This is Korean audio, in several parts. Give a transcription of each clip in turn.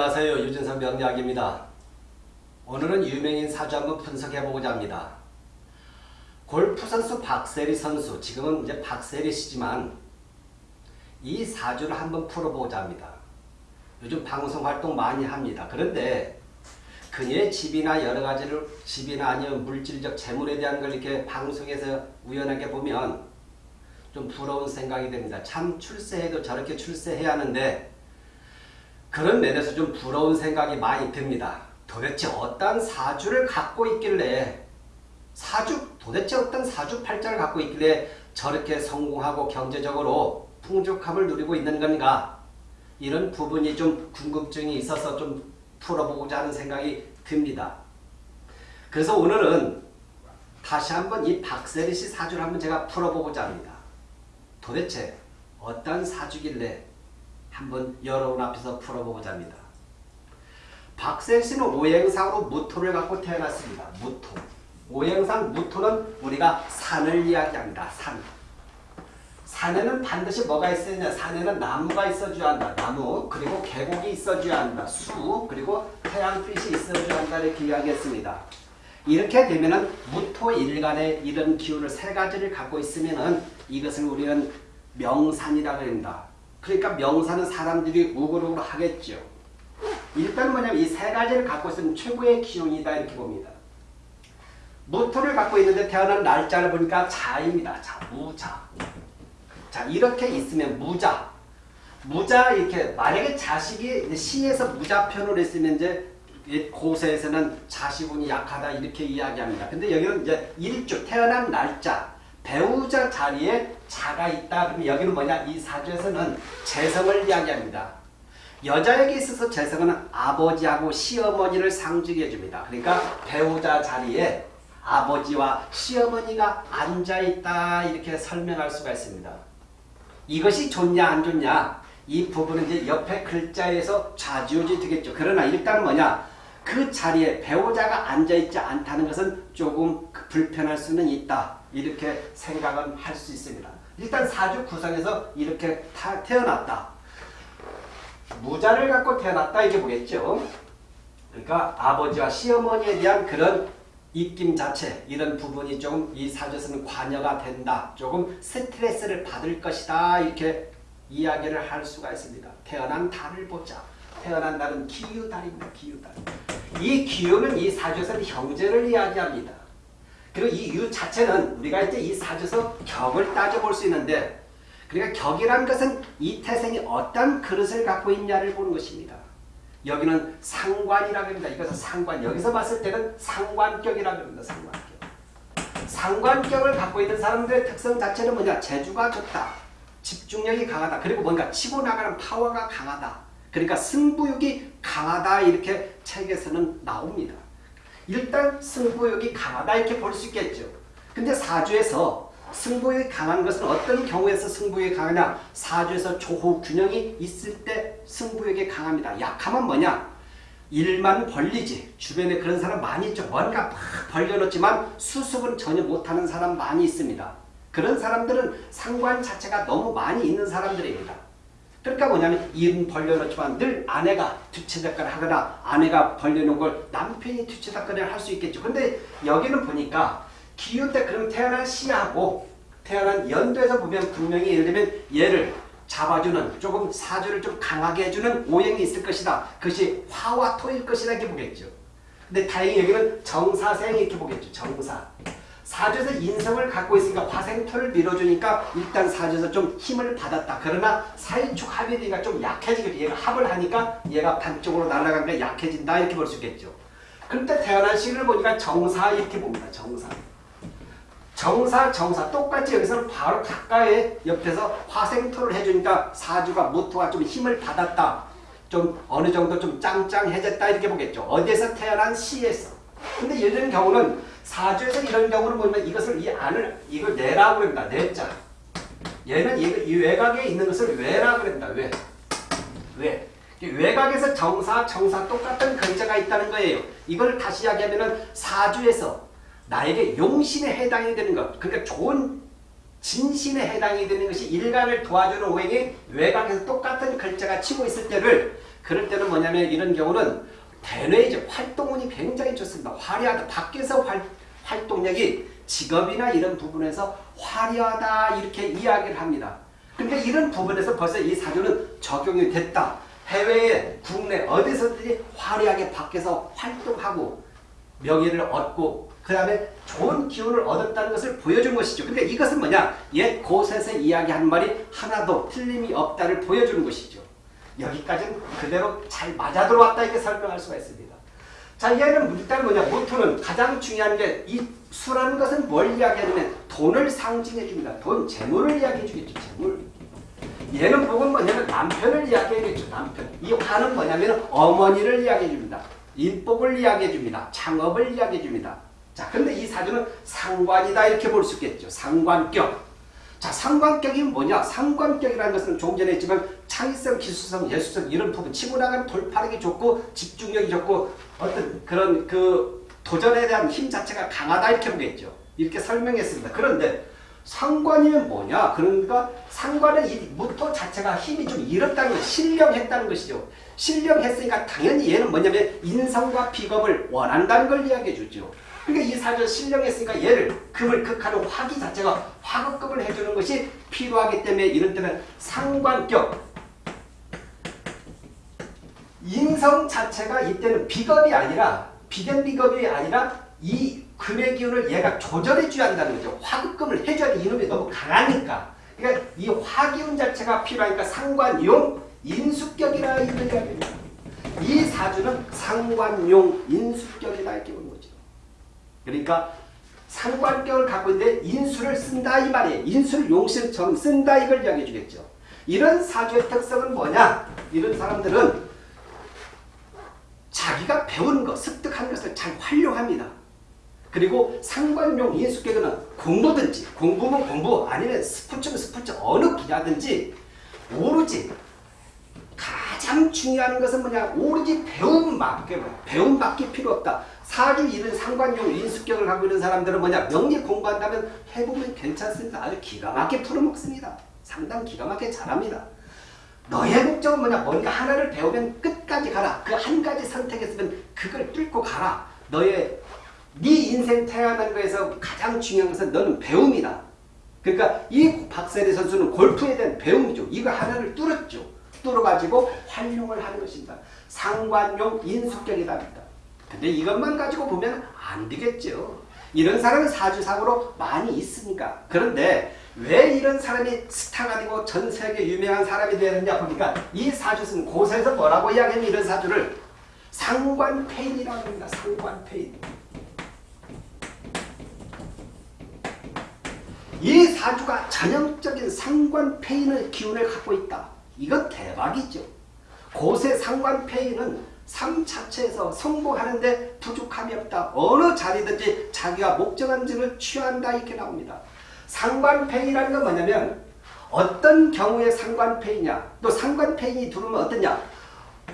안녕하세요. 유진선 명리학입니다. 오늘은 유명인 사주 한번 분석해보고자 합니다. 골프 선수 박세리 선수, 지금은 이제 박세리 씨지만 이 사주를 한번 풀어보고자 합니다. 요즘 방송 활동 많이 합니다. 그런데 그녀의 집이나 여러 가지를 집이나 아니면 물질적 재물에 대한 걸 이렇게 방송에서 우연하게 보면 좀 부러운 생각이 됩니다. 참 출세해도 저렇게 출세해야 하는데 그런 면에서 좀 부러운 생각이 많이 듭니다. 도대체 어떤 사주를 갖고 있길래 사주 도대체 어떤 사주 팔자를 갖고 있길래 저렇게 성공하고 경제적으로 풍족함을 누리고 있는 건가 이런 부분이 좀 궁금증이 있어서 좀 풀어보고자 하는 생각이 듭니다. 그래서 오늘은 다시 한번 이 박세리 씨 사주를 한번 제가 풀어보고자 합니다. 도대체 어떤 사주길래 한번 여러분 앞에서 풀어보고자 합니다. 박세 씨는 오행상으로 무토를 갖고 태어났습니다. 무토. 오행상 무토는 우리가 산을 이야기합니다. 산. 산에는 반드시 뭐가 있어야 산에는 나무가 있어줘야 한다. 나무 그리고 계곡이 있어줘야 한다. 수 그리고 태양빛이 있어줘야 한다. 이렇게 이야기했습니다. 이렇게 되면은 무토 일간의 이런 기운을 세 가지를 갖고 있으면은 이것을 우리는 명산이라고 합니다. 그러니까 명사는 사람들이 우글우글 하겠죠. 일단 뭐냐면 이 세 가지를 갖고 있으면 최고의 기운이다 이렇게 봅니다. 무토를 갖고 있는데 태어난 날짜를 보니까 자입니다. 자, 무자. 자, 이렇게 있으면 무자. 무자 이렇게 만약에 자식이 시에서 무자편으로 있으면 이제 고세에서는 자식운이 약하다 이렇게 이야기합니다. 근데 여기는 이제 일주 태어난 날짜 배우자 자리에 자가 있다. 그러면 여기는 뭐냐? 이 사주에서는 재성을 이야기합니다. 여자에게 있어서 재성은 아버지하고 시어머니를 상징해 줍니다. 그러니까 배우자 자리에 아버지와 시어머니가 앉아있다 이렇게 설명할 수가 있습니다. 이것이 좋냐 안 좋냐 이 부분은 이제 옆에 글자에서 좌지우지 되겠죠. 그러나 일단 뭐냐 그 자리에 배우자가 앉아있지 않다는 것은 조금 불편할 수는 있다. 이렇게 생각은 할 수 있습니다. 일단 사주 구성에서 이렇게 태어났다. 무자를 갖고 태어났다 이렇게 보겠죠. 그러니까 아버지와 시어머니에 대한 그런 입김 자체 이런 부분이 조금 이 사주에서는 관여가 된다. 조금 스트레스를 받을 것이다. 이렇게 이야기를 할 수가 있습니다. 태어난 달을 보자. 태어난 달은 기유달입니다. 기유달. 이 기유는 이 사주에서는 형제를 이야기합니다. 그리고 이 유 자체는 우리가 이제 이 사주에서 격을 따져볼 수 있는데 그러니까 격이란 것은 이 태생이 어떤 그릇을 갖고 있냐를 보는 것입니다. 여기는 상관이라고 합니다. 이것은 상관. 여기서 봤을 때는 상관격이라고 합니다. 상관격. 상관격을 갖고 있는 사람들의 특성 자체는 뭐냐? 재주가 좋다. 집중력이 강하다. 그리고 뭔가 치고 나가는 파워가 강하다. 그러니까 승부욕이 강하다. 이렇게 책에서는 나옵니다. 일단 승부욕이 강하다 이렇게 볼 수 있겠죠. 근데 사주에서 승부욕이 강한 것은 어떤 경우에서 승부욕이 강하냐? 사주에서 조호 균형이 있을 때 승부욕이 강합니다. 약하면 뭐냐? 일만 벌리지. 주변에 그런 사람 많이 있죠. 뭔가 막 벌려놓지만 수습은 전혀 못하는 사람 많이 있습니다. 그런 사람들은 상관 자체가 너무 많이 있는 사람들입니다. 그러니까 뭐냐면 일은 벌려놓지만 늘 아내가 뒤치다거리 하거나 아내가 벌려놓은 걸 남편이 뒤치다거리 할수 있겠죠. 근데 여기는 보니까 기운 때 그럼 태어난 시하고 태어난 연도에서 보면 분명히 예를 들면 얘를 잡아주는 조금 사주를 좀 강하게 해주는 오행이 있을 것이다. 그것이 화와 토일 것이다 이렇게 보겠죠. 근데 다행히 여기는 정사생 이렇게 보겠죠. 정사. 사주에서 인성을 갖고 있으니까 화생토를 밀어주니까 일단 사주에서 좀 힘을 받았다. 그러나 사이축 합이 되니까 좀 약해지겠죠. 얘가 합을 하니까 얘가 반쪽으로 날아가면 약해진다 이렇게 볼 수 있겠죠. 그런데 태어난 시를 보니까 정사 이렇게 봅니다. 정사. 정사, 정사 똑같이 여기서는 바로 가까이 옆에서 화생토를 해주니까 사주가 무토가 좀 힘을 받았다. 좀 어느 정도 좀 짱짱해졌다 이렇게 보겠죠. 어디에서 태어난 시에서. 근데 이런 경우는 사주에서 이런 경우는 보면 이것을 이 안을 이걸 내라고 합니다. 내자. 얘는 이, 외곽에 있는 것을 외라고 합니다. 외. 외. 외곽에서 정사, 정사 똑같은 근자가 있다는 거예요. 이걸 다시 이야기하면 사주에서 나에게 용신에 해당이 되는 것. 그러니까 좋은 진신에 해당이 되는 것이 일간을 도와주는 오행이 외곽에서 똑같은 글자가 치고 있을 때를 그럴 때는 뭐냐면 이런 경우는 대뇌이죠. 활동운이 굉장히 좋습니다. 화려하다. 밖에서 활, 활동력이 직업이나 이런 부분에서 화려하다 이렇게 이야기를 합니다. 근데 이런 부분에서 벌써 이 사주는 적용이 됐다. 해외에 국내 어디서든지 화려하게 밖에서 활동하고 명예를 얻고 그 다음에 좋은 기운을 얻었다는 것을 보여준 것이죠. 근데 이것은 뭐냐? 옛 고셋에 이야기한 말이 하나도 틀림이 없다를 보여주는 것이죠. 여기까지는 그대로 잘 맞아 들어왔다 이렇게 설명할 수가 있습니다. 자 얘는 일단 뭐냐 모토는 가장 중요한 게 이 수라는 것은 뭘 이야기하냐면 돈을 상징해 줍니다. 돈, 재물을 이야기해 주겠죠. 재물. 얘는 복은 뭐냐면 남편을 이야기해주죠. 남편. 이 화는 뭐냐면 어머니를 이야기해 줍니다. 인복을 이야기해 줍니다. 창업을 이야기해 줍니다. 자, 근데 이 사주는 상관이다 이렇게 볼 수 있겠죠. 상관격. 자, 상관격이 뭐냐? 상관격이라는 것은 좀 전에 했지만 창의성, 기술성, 예술성 이런 부분 치고 나가는 돌파력이 좋고 집중력이 좋고 어떤 그런 그 도전에 대한 힘 자체가 강하다 이렇게 보겠죠. 이렇게 설명했습니다. 그런데 상관이면 뭐냐? 그러니까 상관의 이 무토 자체가 힘이 좀 잃었다는 것, 신령했다는 것이죠. 신령했으니까 당연히 얘는 뭐냐면 인성과 비겁을 원한다는 걸 이야기해 주죠. 그러니까 이 사주 신령했으니까 얘를 금을 극하는 화기 자체가 화급금을 해주는 것이 필요하기 때문에 이런 때는 상관격 인성 자체가 이때는 비겁이 아니라 비견 비겁이 아니라 이 금의 기운을 얘가 조절해 줘야 한다는 거죠. 화급금을 해줘야 돼. 이놈이 너무 강하니까. 그러니까 이 화기운 자체가 필요하니까 상관용 인수격이라 이런 이야기입니다. 이 사주는 상관용 인수격이다 이렇게 보는 거죠. 그러니까 상관격을 갖고 있는데 인수를 쓴다 이 말이에요. 인수를 용신처럼 쓴다 이걸 이야기해 주겠죠. 이런 사주의 특성은 뭐냐? 이런 사람들은 자기가 배운 것, 습득한 것을 잘 활용합니다. 그리고 상관용 인수격은 공부든지 공부면 공부 아니면 스포츠면 스포츠 어느 분야든지 오로지 가장 중요한 것은 뭐냐 오로지 배움밖에 배움밖에 필요 없다. 사주 이런 상관용 인수격을 갖고 있는 사람들은 뭐냐 명리 공부한다면 해보면 괜찮습니다. 아주 기가 막히게 풀어먹습니다. 상당 기가 막히게 잘합니다. 너의 목적은 뭐냐 뭔가 하나를 배우면 끝까지 가라. 그 한 가지 선택했으면 그걸 뚫고 가라. 너의 네 인생 태어난 거에서 가장 중요한 것은 너는 배움이다. 그러니까 이 박세리 선수는 골프에 대한 배움이죠. 이거 하나를 뚫었죠. 뚫어가지고 활용을 하는 것입니다. 상관용 인수격이다. 근데 이것만 가지고 보면 안 되겠죠. 이런 사람은 사주상으로 많이 있으니까. 그런데 왜 이런 사람이 스타가 되고 전 세계 유명한 사람이 되느냐 보니까 이 사주는 고세에서 뭐라고 이야기하면 이런 사주를 상관페인이라고 합니다. 상관페인. 이 사주가 전형적인 상관페인의 기운을 갖고 있다. 이건 대박이죠. 고세 상관페인은 삶 자체에서 성공하는데 부족함이 없다. 어느 자리든지 자기가 목적한 지를 취한다 이렇게 나옵니다. 상관페인이라는 건 뭐냐면 어떤 경우에 상관페이냐 또 상관페인이 들어오면 어떠냐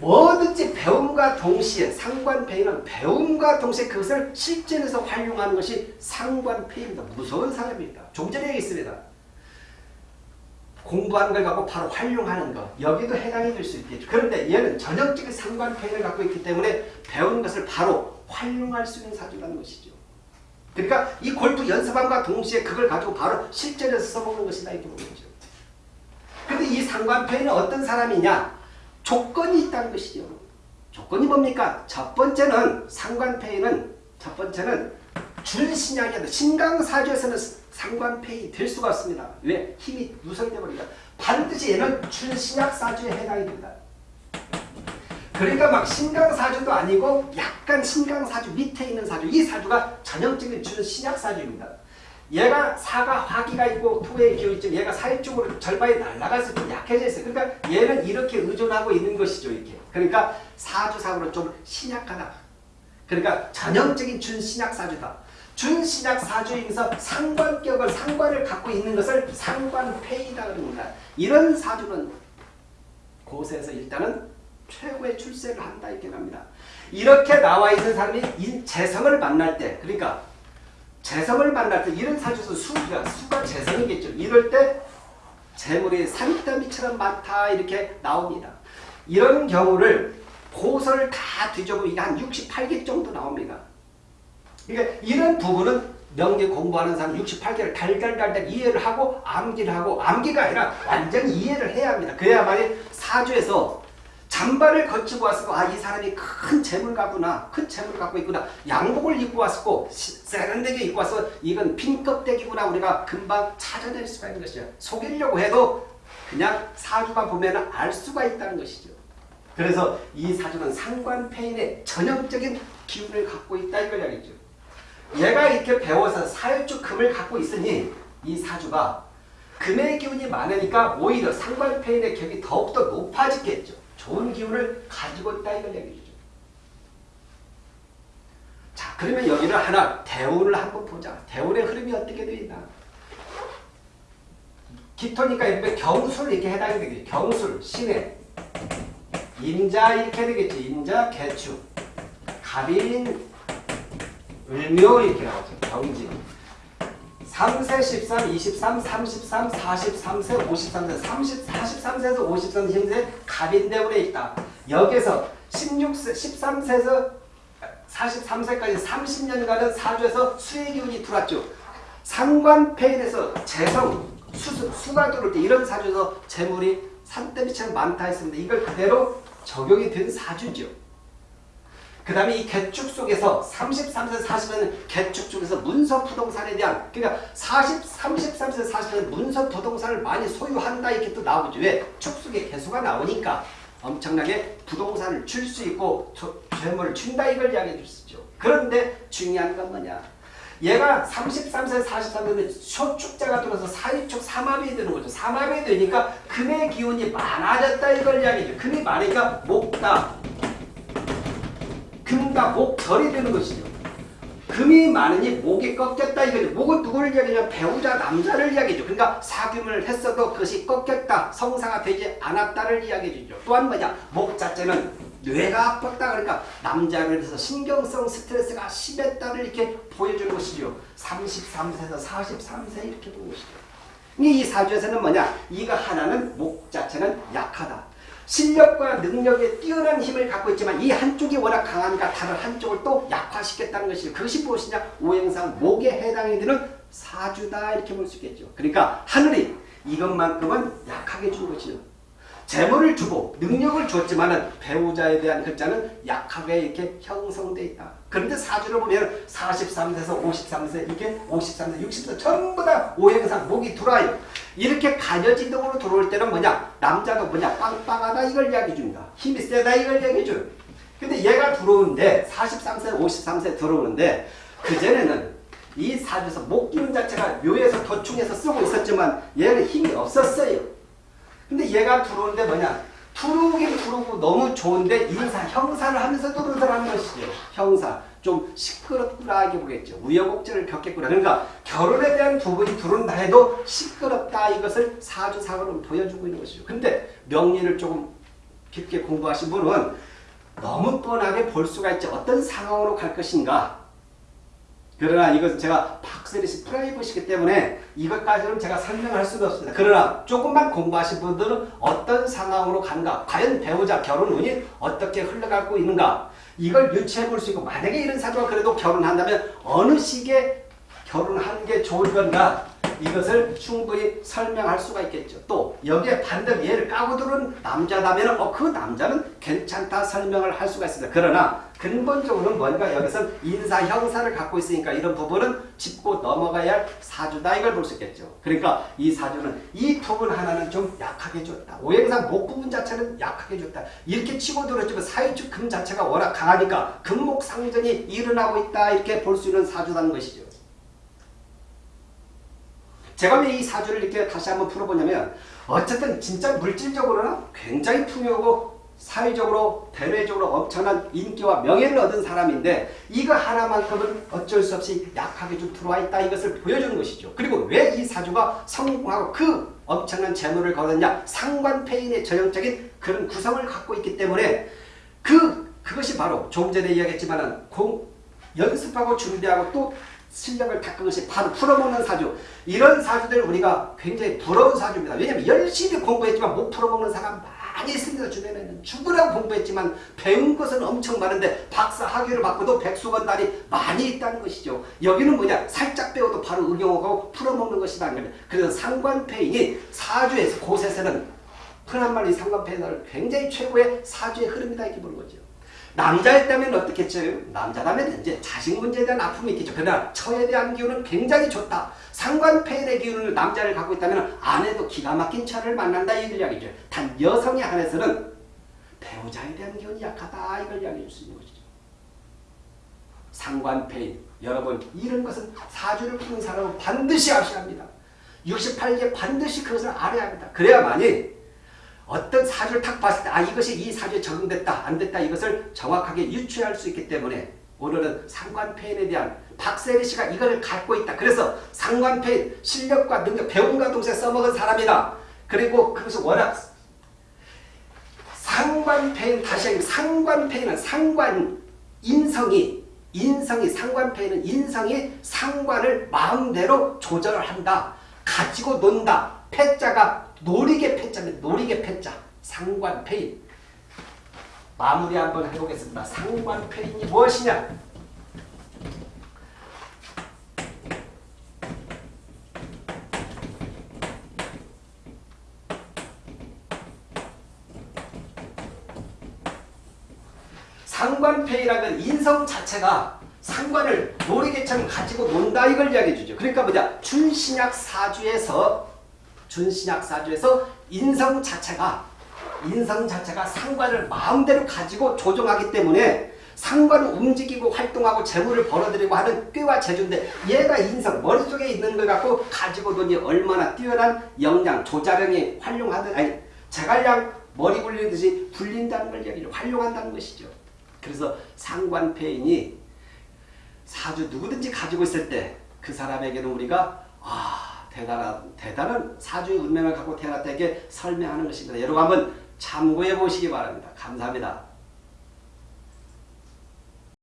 뭐든지 배움과 동시에 상관페인은 배움과 동시에 그것을 실전에서 활용하는 것이 상관페입니다. 무서운 사람입니다. 좀 전에 얘기했습니다. 공부하는 걸 갖고 바로 활용하는 것 여기도 해당이 될 수 있겠죠. 그런데 얘는 전형적인 상관페인을 갖고 있기 때문에 배운 것을 바로 활용할 수 있는 사주라는 것이죠. 그러니까 이 골프 연습함과 동시에 그걸 가지고 바로 실전에서 써먹는 것이다 이렇게 보는 거죠. 근데 이 상관페인은 어떤 사람이냐? 조건이 있다는 것이죠. 조건이 뭡니까? 첫 번째는 상관페이는 첫 번째는 준신약이 아니라 신강사주에서는 상관페이 될 수가 없습니다. 왜? 힘이 누설돼 버리니까 반드시 얘는 준신약사주에 해당이 됩니다. 그러니까 막 신강사주도 아니고 약간 신강사주 밑에 있는 사주 이 사주가 전형적인 준신약사주입니다. 얘가 사가 화기가 있고 토의 기운이 있지만 얘가 사회적으로 절반이 날아가서 좀 약해져 있어요. 그러니까 얘는 이렇게 의존하고 있는 것이죠. 이렇게. 그러니까 사주상으로 좀 신약하다. 그러니까 전형적인 준신약 사주다. 준신약 사주이면서 상관격을 상관을 갖고 있는 것을 상관폐이다 그럽니다. 이런 사주는 고세에서 일단은 최고의 출세를 한다 이렇게 합니다. 이렇게 나와 있는 사람이 재성을 만날 때 그러니까 재성을 만날 때 이런 사주에서 수가 수가 재성이겠죠. 이럴 때 재물이 산더미처럼 많다 이렇게 나옵니다. 이런 경우를 고서를 다 뒤져보면 한 68개 정도 나옵니다. 그러니까 이런 부분은 명리 공부하는 사람 68개를 달달달달 이해를 하고 암기를 하고 암기가 아니라 완전히 이해를 해야 합니다. 그래야만이 사주에서 잠바를 거치고 왔고 아 이 사람이 큰 재물 가구나 큰 재물 갖고 있구나 양복을 입고 왔고 세련되게 입고 와서 이건 빈 껍데기구나 우리가 금방 찾아낼 수가 있는 것이죠. 속이려고 해도 그냥 사주만 보면 알 수가 있다는 것이죠. 그래서 이 사주는 상관패인의 전형적인 기운을 갖고 있다 이걸 이야기죠. 얘가 이렇게 배워서 사일주 금을 갖고 있으니 이 사주가 금의 기운이 많으니까 오히려 상관패인의 격이 더욱더 높아지겠죠. 좋은 기운을 가지고 있다 이걸 얘기해주죠. 자 그러면 여기를 하나 대운을 한번 보자. 대운의 흐름이 어떻게 되어 있나. 기토니까 경술 이렇게 해당이 되겠죠. 경술, 신해, 임자 이렇게 되겠지. 임자, 개축, 갑인, 을묘 이렇게 나오죠. 경진. 3세 13, 23, 33, 43세, 53세, 30, 43세에서 53세 현재 갑인대운에 있다. 여기서 16세, 13세에서 43세까지 30년간은 사주에서 수의 기운이 들어왔죠. 상관패인에서 재성, 수, 수가 들어올 때 이런 사주에서 재물이 산더미처럼 많다 했습니다. 이걸 그대로 적용이 된 사주죠. 그 다음에 이 개축 속에서 33세 40세는 개축 중에서 문서 부동산에 대한 그러니까 40, 33세 40세는 문서 부동산을 많이 소유한다 이렇게 또 나오죠. 왜? 축 속에 개수가 나오니까 엄청나게 부동산을 줄 수 있고 재물을 준다 이걸 이야기해 주시죠. 그런데 중요한 건 뭐냐? 얘가 33세 43세는 쇼축자가 들어서 사유축 삼합이 되는 거죠. 삼합이 되니까 금의 기운이 많아졌다 이걸 이야기죠. 금이 많으니까 목다 금과 목 절이 되는 것이죠. 금이 많으니 목이 꺾였다 이거죠. 목은 누구를 이야기하냐 배우자 남자를 이야기죠. 그러니까 사귐을 했어도 그것이 꺾였다 성사가 되지 않았다를 이야기해 주죠. 또한 뭐냐 목 자체는 뇌가 아팠다 그러니까 남자를 해서 신경성 스트레스가 심했다를 이렇게 보여주는 것이죠. 33세에서 43세 이렇게 보는 것이죠. 이 사주에서는 뭐냐 이거 하나는 목 자체는 약하다. 실력과 능력에 뛰어난 힘을 갖고 있지만 이 한쪽이 워낙 강하니까 다른 한쪽을 또 약화시켰다는 것이죠. 그것이 무엇이냐? 오행상 목에 해당이 되는 사주다 이렇게 볼 수 있겠죠. 그러니까 하늘이 이것만큼은 약하게 준 것이죠. 재물을 주고 능력을 줬지만 배우자에 대한 글자는 약하게 이렇게 형성되어 있다. 그런데 사주를 보면 43세에서 53세 이게 53세 60세 전부 다 오행상 목이 들어와요. 이렇게 가녀지동으로 들어올 때는 뭐냐 남자도 뭐냐 빵빵하다 이걸 이야기해 줍니다. 힘이 세다 이걸 이야기해 줘요. 근데 얘가 들어오는데 43세 53세 들어오는데 그전에는 이 사주에서 목 기운 자체가 묘에서 도충해서 쓰고 있었지만 얘는 힘이 없었어요. 근데 얘가 들어오는데 뭐냐? 들어오긴 들어오고 너무 좋은데 인사, 형사를 하면서 들어오더라는 것이죠. 형사. 좀 시끄럽구나 보겠죠. 우여곡절을 겪겠구나. 그러니까 결혼에 대한 부분이 들어온다 해도 시끄럽다 이것을 사주상으로 보여주고 있는 것이죠. 근데 명리를 조금 깊게 공부하신 분은 너무 뻔하게 볼 수가 있죠. 어떤 상황으로 갈 것인가. 그러나 이것은 제가 박세리씨 프라이버시기 때문에 이것까지는 제가 설명할 수가 없습니다. 그러나 조금만 공부하신 분들은 어떤 상황으로 간가, 과연 배우자 결혼 운이 어떻게 흘러가고 있는가 이걸 유추해 볼 수 있고 만약에 이런 사주가 그래도 결혼한다면 어느 시기에 결혼하는 게 좋을 건가 이것을 충분히 설명할 수가 있겠죠. 또 여기에 반대로 얘를 까고 들은 남자다면 어, 그 남자는 괜찮다 설명을 할 수가 있습니다. 그러나 근본적으로는 뭔가 여기서 인사 형사를 갖고 있으니까 이런 부분은 짚고 넘어가야 할 사주다 이걸 볼 수 있겠죠. 그러니까 이 사주는 이 부분 하나는 좀 약하게 줬다. 오행상 목 부분 자체는 약하게 줬다. 이렇게 치고 들었지만 사유축 금 자체가 워낙 강하니까 금목상전이 일어나고 있다 이렇게 볼 수 있는 사주라는 것이죠. 제가 왜 이 사주를 이렇게 다시 한번 풀어보냐면 어쨌든 진짜 물질적으로는 굉장히 풍요하고 사회적으로 대외적으로 엄청난 인기와 명예를 얻은 사람인데 이거 하나만큼은 어쩔 수 없이 약하게 좀 들어와 있다 이것을 보여주는 것이죠. 그리고 왜 이 사주가 성공하고 그 엄청난 재물을 거뒀냐 상관패인의 전형적인 그런 구성을 갖고 있기 때문에 그 그것이 바로 조금 전에 이야기했지만 연습하고 준비하고 또 실력을 닦은 것이 바로 풀어먹는 사주. 이런 사주들 우리가 굉장히 부러운 사주입니다. 왜냐하면 열심히 공부했지만 못 풀어먹는 사람 많이 있습니다. 주변에는 죽으라고 공부했지만 배운 것은 엄청 많은데 박사 학위를 받고도 백수건 달이 많이 있다는 것이죠. 여기는 뭐냐 살짝 배워도 바로 응용하고 풀어먹는 것이다. 그래서 상관폐인이 사주에서 곳에서는 흔한 말이 상관폐인을 굉장히 최고의 사주의 흐름이다 이렇게 보는 거죠. 남자였다면 어떻겠죠? 남자라면 이제 자식 문제에 대한 아픔이 있겠죠. 그러나 처에 대한 기운은 굉장히 좋다. 상관폐인의 기운을 남자를 갖고 있다면 아내도 기가 막힌 처를 만난다 이걸 이야기죠. 단 여성에 한해서는 배우자에 대한 기운이 약하다 이걸 이야기해 줄 수 있는 것이죠. 상관폐인 여러분 이런 것은 사주를 푸는 사람은 반드시 아셔야 합니다. 68개 반드시 그것을 알아야 합니다. 그래야만이 어떤 사주를 탁 봤을 때 아 이것이 이 사주에 적용됐다 안 됐다 이것을 정확하게 유추할 수 있기 때문에 오늘은 상관폐인에 대한 박세리 씨가 이걸 갖고 있다. 그래서 상관폐인 실력과 능력 배움과 동시에 써먹은 사람이다. 그리고 그것을 워낙 상관폐인 다시 한번 상관폐인은 상관 인성이 인성이 상관폐인은 인성이 상관을 마음대로 조절을 한다. 가지고 논다. 패자가 노리개 패자입니다. 노리개 패자. 상관폐인. 마무리 한번 해보겠습니다. 상관폐인이 무엇이냐? 상관폐이라는 인성 자체가 상관을 노리개처럼 가지고 논다 이걸 이야기해 주죠. 그러니까 뭐냐? 준신약 사주에서 준신약 사주에서 인성 자체가 인성 자체가 상관을 마음대로 가지고 조종하기 때문에 상관을 움직이고 활동하고 재물을 벌어들이고 하는 꾀와 재주인데 얘가 인성 머릿속에 있는 걸 갖고 가지고 논이 얼마나 뛰어난 역량 조자령이 활용하듯 아니 자갈량 머리 굴리듯이 굴린다는 걸 얘기를 활용한다는 것이죠. 그래서 상관폐인이 사주 누구든지 가지고 있을 때 그 사람에게는 우리가 아 대단한 대단한 사주의 운명을 갖고 태어났다게 설명하는 것입니다. 여러분 한번 참고해 보시기 바랍니다. 감사합니다.